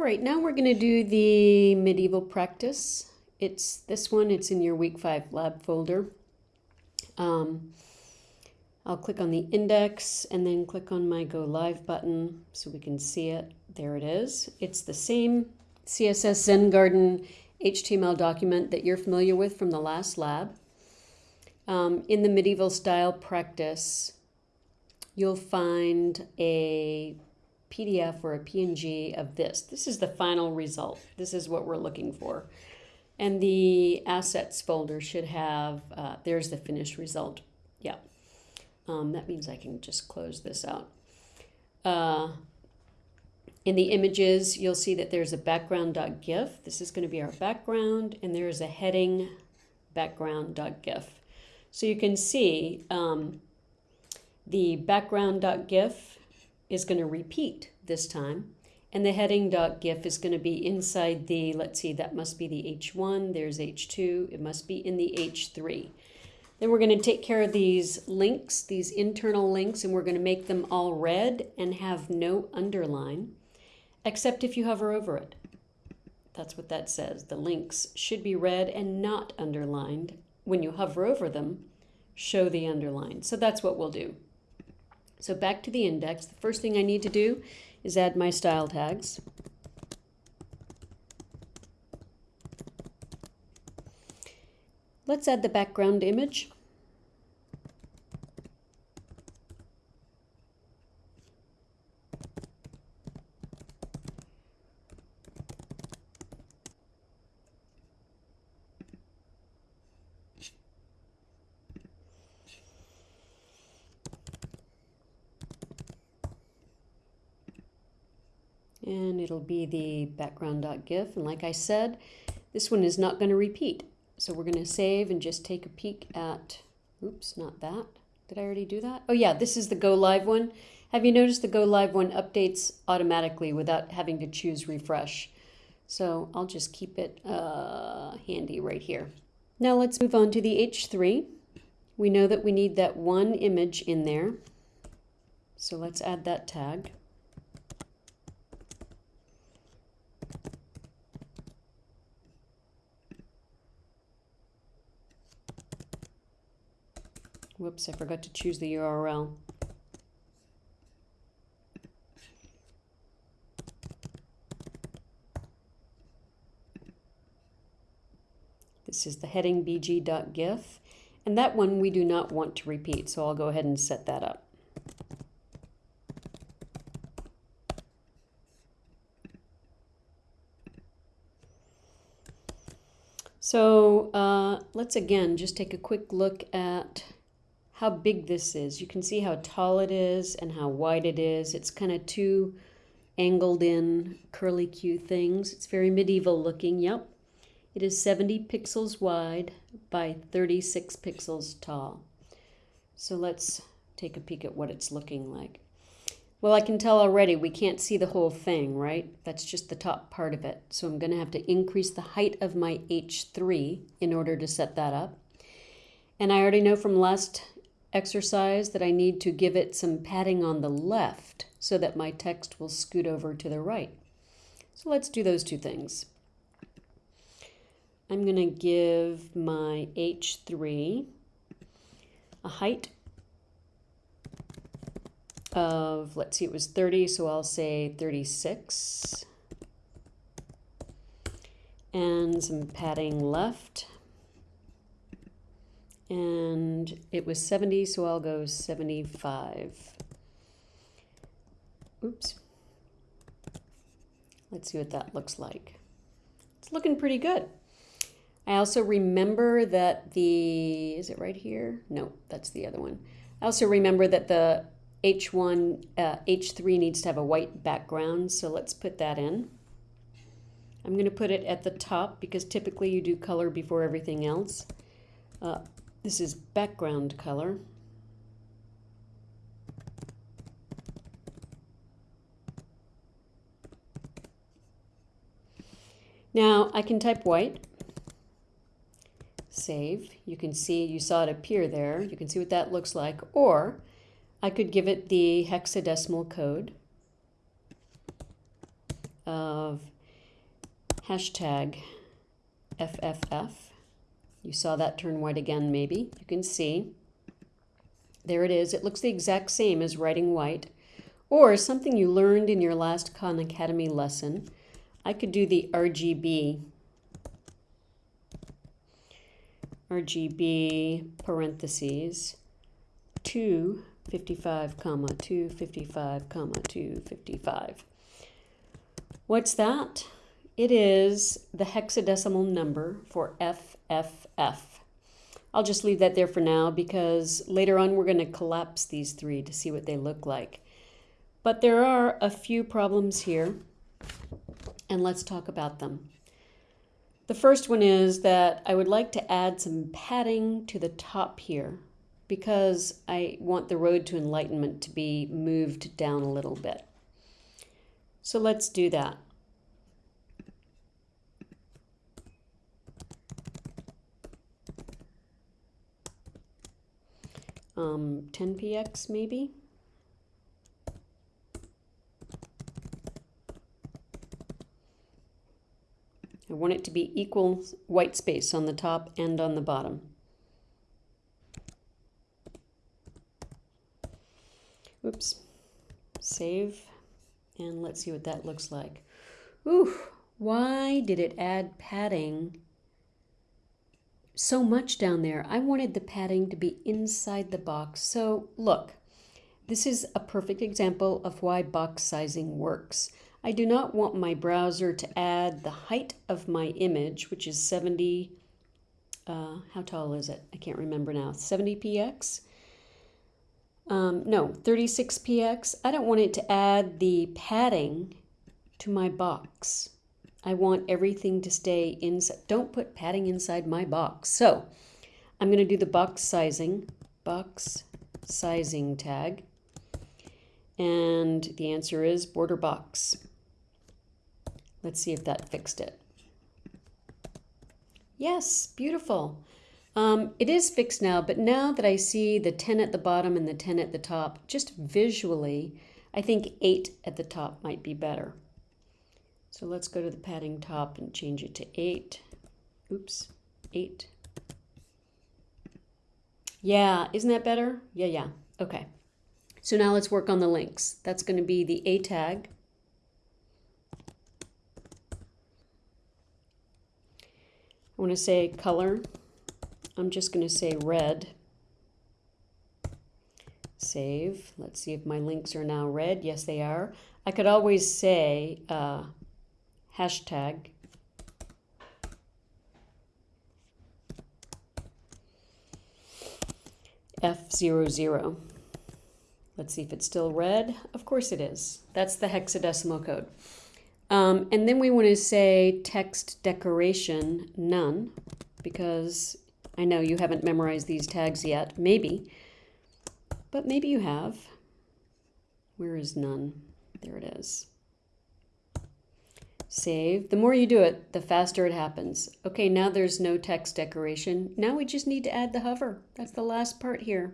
All right, now we're going to do the medieval practice. It's this one, it's in your week five lab folder. Um, I'll click on the index and then click on my go live button so we can see it. There it is. It's the same CSS Zen Garden HTML document that you're familiar with from the last lab. Um, in the medieval style practice, you'll find a PDF or a PNG of this. This is the final result. This is what we're looking for. And the assets folder should have, uh, there's the finished result. Yeah. Um, that means I can just close this out. Uh, in the images, you'll see that there's a background.gif. This is going to be our background, and there is a heading background.gif. So you can see um, the background.gif is going to repeat this time. And the heading.gif is going to be inside the, let's see, that must be the H1. There's H2. It must be in the H3. Then we're going to take care of these links, these internal links, and we're going to make them all red and have no underline, except if you hover over it. That's what that says. The links should be red and not underlined. When you hover over them, show the underline. So that's what we'll do. So back to the index, the first thing I need to do is add my style tags. Let's add the background image. And it'll be the background.gif. And like I said, this one is not going to repeat. So we're going to save and just take a peek at, oops, not that. Did I already do that? Oh yeah, this is the go live one. Have you noticed the go live one updates automatically without having to choose refresh? So I'll just keep it uh, handy right here. Now let's move on to the H3. We know that we need that one image in there. So let's add that tag. Whoops, I forgot to choose the URL. This is the heading bg.gif, and that one we do not want to repeat, so I'll go ahead and set that up. So uh, let's again just take a quick look at how big this is. You can see how tall it is and how wide it is. It's kind of two angled in curly Q things. It's very medieval looking, yep. It is 70 pixels wide by 36 pixels tall. So let's take a peek at what it's looking like. Well, I can tell already we can't see the whole thing, right? That's just the top part of it. So I'm going to have to increase the height of my H3 in order to set that up. And I already know from last exercise that I need to give it some padding on the left so that my text will scoot over to the right. So let's do those two things. I'm going to give my H3 a height of, let's see, it was 30, so I'll say 36. And some padding left and it was 70, so I'll go 75. Oops. Let's see what that looks like. It's looking pretty good. I also remember that the, is it right here? No, that's the other one. I also remember that the H1, uh, H3 needs to have a white background, so let's put that in. I'm going to put it at the top because typically you do color before everything else. Uh, this is background color. Now I can type white, save. You can see, you saw it appear there. You can see what that looks like. Or I could give it the hexadecimal code of hashtag FFF. You saw that turn white again, maybe. You can see. There it is. It looks the exact same as writing white. Or something you learned in your last Khan Academy lesson. I could do the RGB. RGB parentheses 255 comma 255 comma 255. What's that? It is the hexadecimal number for FFF. I'll just leave that there for now because later on we're going to collapse these three to see what they look like. But there are a few problems here, and let's talk about them. The first one is that I would like to add some padding to the top here because I want the road to enlightenment to be moved down a little bit. So let's do that. Um, 10px maybe. I want it to be equal white space on the top and on the bottom. Oops. Save. And let's see what that looks like. Ooh, why did it add padding so much down there. I wanted the padding to be inside the box. So look, this is a perfect example of why box sizing works. I do not want my browser to add the height of my image, which is 70, uh, how tall is it? I can't remember now, 70px? Um, no, 36px. I don't want it to add the padding to my box. I want everything to stay inside. Don't put padding inside my box. So I'm going to do the box sizing, box sizing tag. And the answer is border box. Let's see if that fixed it. Yes, beautiful. Um, it is fixed now, but now that I see the 10 at the bottom and the 10 at the top, just visually, I think 8 at the top might be better. So let's go to the padding top and change it to 8. Oops, 8. Yeah, isn't that better? Yeah, yeah. Okay. So now let's work on the links. That's going to be the A tag. I want to say color. I'm just going to say red. Save. Let's see if my links are now red. Yes, they are. I could always say uh, hashtag F00. Let's see if it's still red. Of course it is. That's the hexadecimal code. Um, and then we want to say text decoration none because I know you haven't memorized these tags yet. Maybe. But maybe you have. Where is none? There it is. Save. The more you do it, the faster it happens. Okay, now there's no text decoration. Now we just need to add the hover. That's the last part here.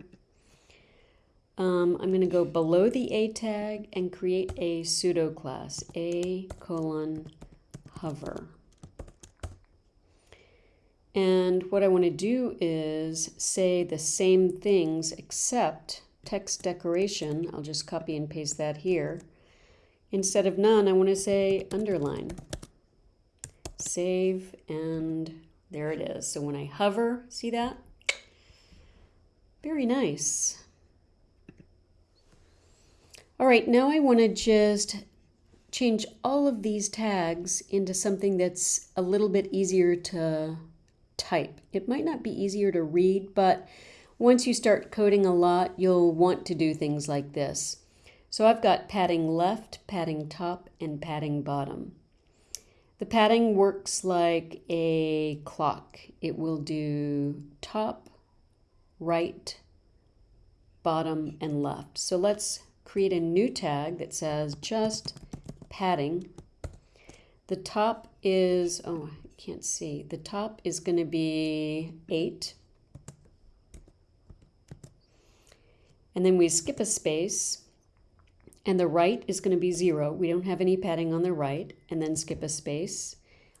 Um, I'm going to go below the A tag and create a pseudo class, A colon hover. And what I want to do is say the same things except text decoration. I'll just copy and paste that here. Instead of none, I want to say underline. Save, and there it is. So when I hover, see that? Very nice. All right, now I want to just change all of these tags into something that's a little bit easier to type. It might not be easier to read, but once you start coding a lot, you'll want to do things like this. So I've got padding left, padding top, and padding bottom. The padding works like a clock. It will do top, right, bottom, and left. So let's create a new tag that says just padding. The top is, oh, I can't see. The top is going to be 8. And then we skip a space and the right is going to be 0. We don't have any padding on the right, and then skip a space.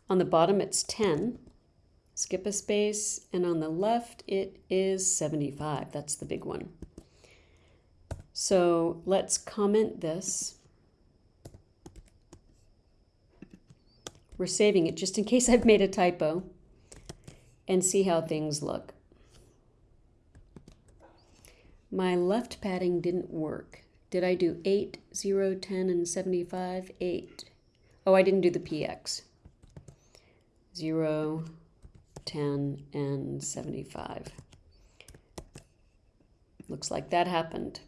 On the bottom, it's 10. Skip a space, and on the left, it is 75. That's the big one. So let's comment this. We're saving it just in case I've made a typo and see how things look. My left padding didn't work. Did I do 8, 0, 10, and 75? 8. Oh, I didn't do the PX. 0, 10, and 75. Looks like that happened.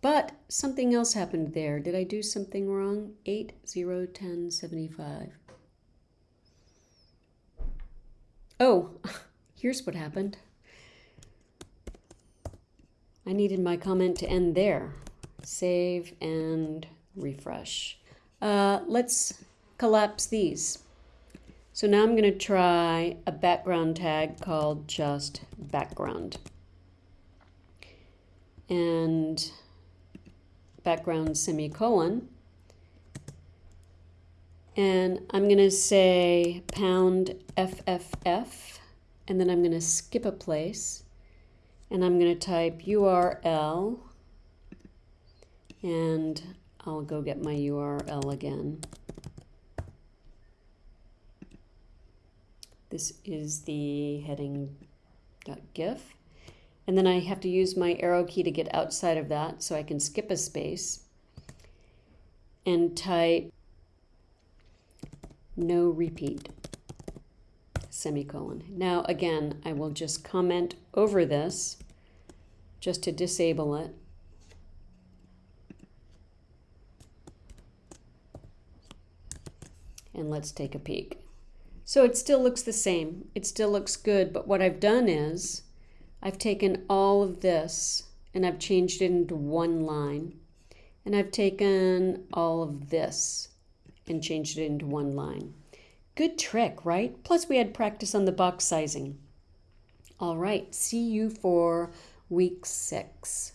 But something else happened there. Did I do something wrong? 8, 0, 10, 75. Oh, here's what happened. I needed my comment to end there save and refresh. Uh, let's collapse these. So now I'm going to try a background tag called just background. And background semicolon. And I'm going to say pound FFF, and then I'm going to skip a place, and I'm going to type URL and I'll go get my URL again. This is the heading.gif. And then I have to use my arrow key to get outside of that so I can skip a space and type no repeat semicolon. Now again, I will just comment over this just to disable it. And let's take a peek. So it still looks the same. It still looks good, but what I've done is I've taken all of this and I've changed it into one line. And I've taken all of this and changed it into one line. Good trick, right? Plus we had practice on the box sizing. All right, see you for week six.